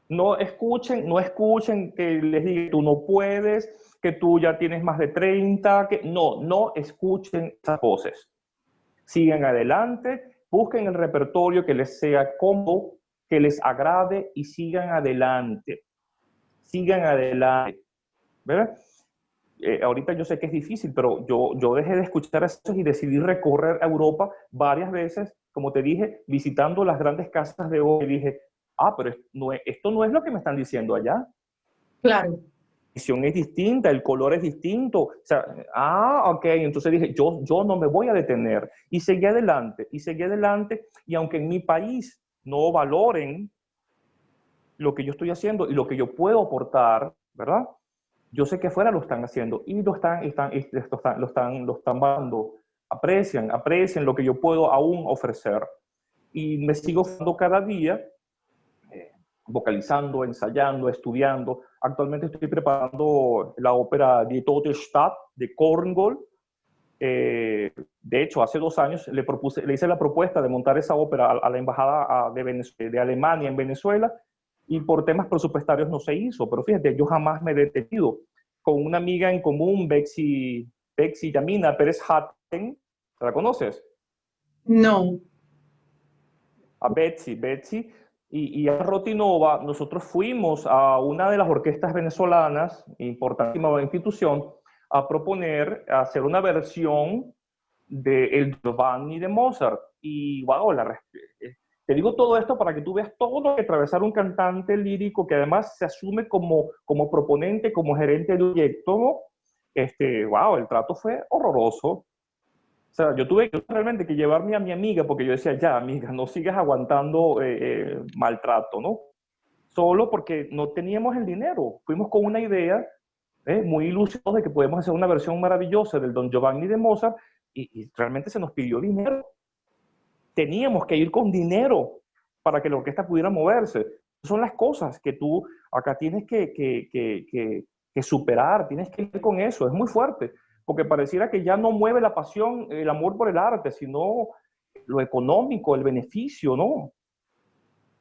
No escuchen, no escuchen que les digan, tú no puedes, que tú ya tienes más de 30, que no, no escuchen esas voces. Sigan adelante, busquen el repertorio que les sea cómodo, que les agrade y sigan adelante. Sigan adelante. ¿Verdad? Eh, ahorita yo sé que es difícil, pero yo, yo dejé de escuchar eso y decidí recorrer Europa varias veces, como te dije, visitando las grandes casas de hoy. Y dije, ah, pero esto no es lo que me están diciendo allá. Claro. La visión es distinta, el color es distinto. O sea, ah, ok. Entonces dije, yo, yo no me voy a detener. Y seguí adelante, y seguí adelante. Y aunque en mi país no valoren lo que yo estoy haciendo y lo que yo puedo aportar, ¿verdad? Yo sé que afuera lo están haciendo y lo están, están, lo están, lo están dando. Aprecian, aprecian lo que yo puedo aún ofrecer. Y me sigo dando cada día, eh, vocalizando, ensayando, estudiando. Actualmente estoy preparando la ópera Die Tote Stadt de Korngold. Eh, de hecho, hace dos años le, propuse, le hice la propuesta de montar esa ópera a, la Embajada de, de Alemania en Venezuela y por temas presupuestarios no se hizo. Pero fíjate, yo jamás me he detenido. Con una amiga en común, Bexy, Bexy Yamina Pérez Hatten, ¿la conoces? No. A Betsy, Betsy. Y, y, a Rotinova, nosotros fuimos a una de las orquestas venezolanas, importantísima institución, a proponer hacer una versión de El Giovanni de Mozart. Y wow, la, te digo todo esto para que tú veas todo lo que atravesar un cantante lírico que además se asume como, como proponente, como gerente del proyecto. Este, wow, el trato fue horroroso. O sea, yo tuve realmente que llevarme a mi amiga porque yo decía, ya, amiga, no sigas aguantando eh, eh, maltrato, ¿no? Solo porque no teníamos el dinero. Fuimos con una idea ¿eh? muy ilusionados de que podemos hacer una versión maravillosa del Don Giovanni de Mozart y, realmente se nos pidió dinero. Teníamos que ir con dinero para que la orquesta pudiera moverse. Son las cosas que tú acá tienes que, que, que, que superar, tienes que ir con eso, es muy fuerte porque pareciera que ya no mueve la pasión, el amor por el arte, sino lo económico, el beneficio, ¿no?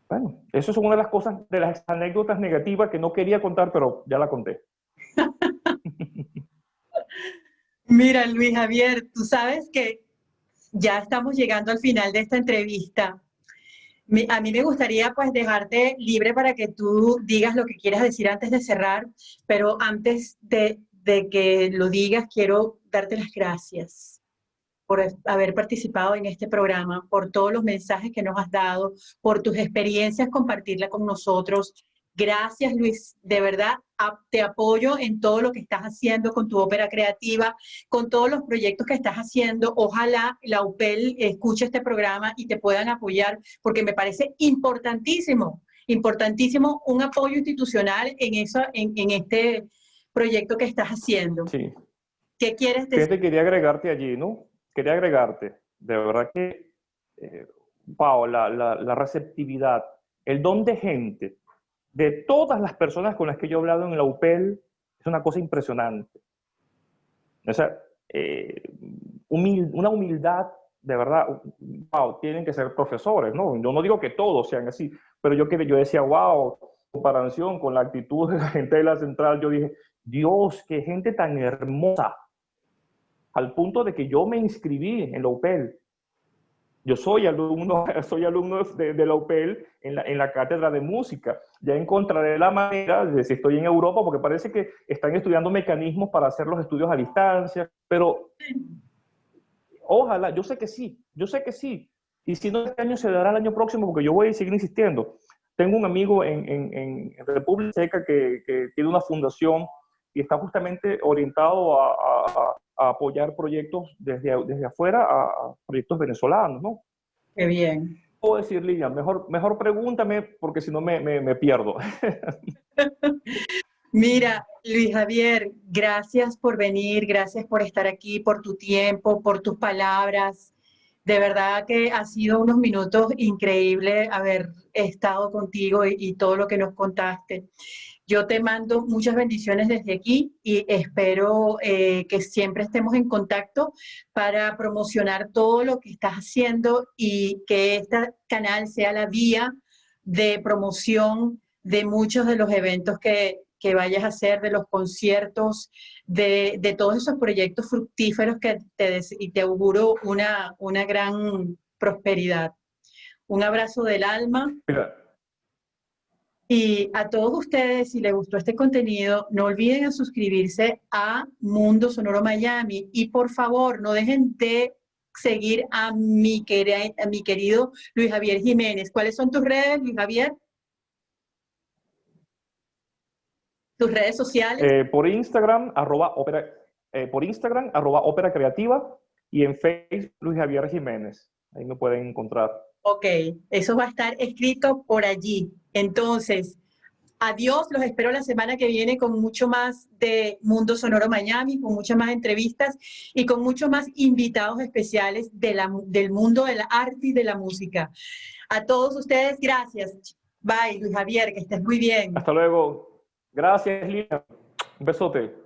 Bueno, eso es una de las cosas, de las anécdotas negativas que no quería contar, pero ya la conté. Mira, Luis Javier, tú sabes que ya estamos llegando al final de esta entrevista. A mí me gustaría pues dejarte libre para que tú digas lo que quieras decir antes de cerrar, pero antes de de que lo digas, quiero darte las gracias por haber participado en este programa, por todos los mensajes que nos has dado, por tus experiencias, compartirla con nosotros. Gracias, Luis. De verdad, te apoyo en todo lo que estás haciendo con tu ópera creativa, con todos los proyectos que estás haciendo. Ojalá la UPEL escuche este programa y te puedan apoyar, porque me parece importantísimo, importantísimo un apoyo institucional en, eso, en, en este proyecto que estás haciendo. Sí. ¿Qué quieres decir? quería agregarte allí, ¿no? Quería agregarte. De verdad que, eh, la, la, receptividad, el don de gente, de todas las personas con las que yo he hablado en la UPEL, es una cosa impresionante. O sea, eh, una humildad, de verdad, wow, tienen que ser profesores, ¿no? Yo no digo que todos sean así, pero yo, yo decía, wow, comparación con la actitud de la gente de la central, yo dije, Dios, qué gente tan hermosa, al punto de que yo me inscribí en la UPEL. Yo soy alumno, soy alumno de, la UPEL en la, en la, cátedra de música. Ya encontraré la manera de si estoy en Europa, porque parece que están estudiando mecanismos para hacer los estudios a distancia, pero ojalá, yo sé que sí, yo sé que sí. Y si no, este año se dará el año próximo, porque yo voy a seguir insistiendo. Tengo un amigo en, en, República Checa que tiene una fundación y está justamente orientado a, apoyar proyectos desde, desde afuera a, proyectos venezolanos, ¿no? Qué bien. Puedo decir, Lilian, mejor, mejor pregúntame porque si no me, me, me pierdo. Mira, Luis Javier, gracias por venir, gracias por estar aquí, por tu tiempo, por tus palabras. De verdad que ha sido unos minutos increíbles haber estado contigo y, y todo lo que nos contaste. Yo te mando muchas bendiciones desde aquí y espero eh, que siempre estemos en contacto para promocionar todo lo que estás haciendo y que este canal sea la vía de promoción de muchos de los eventos que, que vayas a hacer, de los conciertos, de, de, todos esos proyectos fructíferos que te, y te auguro una, una gran prosperidad. Un abrazo del alma. Y a todos ustedes, si les gustó este contenido, no olviden suscribirse a Mundo Sonoro Miami y por favor no dejen de seguir a mi, a mi querido Luis Javier Jiménez. ¿Cuáles son tus redes, Luis Javier? ¿Tus redes sociales? Eh, por Instagram, arroba ópera, eh, por Instagram, arroba ópera creativa y en Facebook, Luis Javier Jiménez. Ahí me pueden encontrar. Ok, eso va a estar escrito por allí. Entonces, adiós, los espero la semana que viene con mucho más de Mundo Sonoro Miami, con muchas más entrevistas y con muchos más invitados especiales del mundo del arte y de la música. A todos ustedes, gracias. Bye, Luis Javier, que estés muy bien. Hasta luego. Gracias, Lina. Un besote.